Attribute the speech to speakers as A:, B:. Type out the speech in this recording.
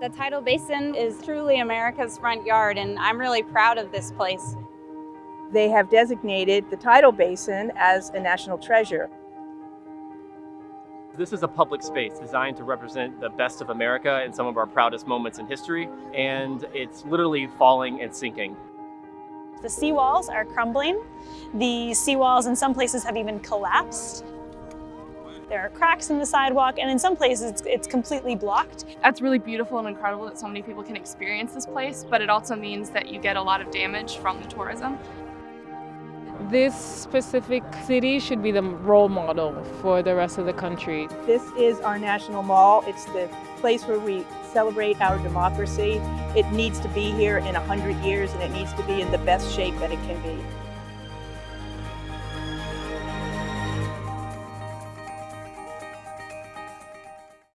A: The tidal basin is truly America's front yard and I'm really proud of this place.
B: They have designated the tidal basin as a national treasure.
C: This is a public space designed to represent the best of America and some of our proudest moments in history, and it's literally falling and sinking.
D: The seawalls are crumbling. The seawalls in some places have even collapsed. There are cracks in the sidewalk, and in some places it's, it's completely blocked.
E: That's really beautiful and incredible that so many people can experience this place, but it also means that you get a lot of damage from the tourism.
F: This specific city should be the role model for the rest of the country.
B: This is our national mall. It's the place where we celebrate our democracy. It needs to be here in 100 years and it needs to be in the best shape that it can be.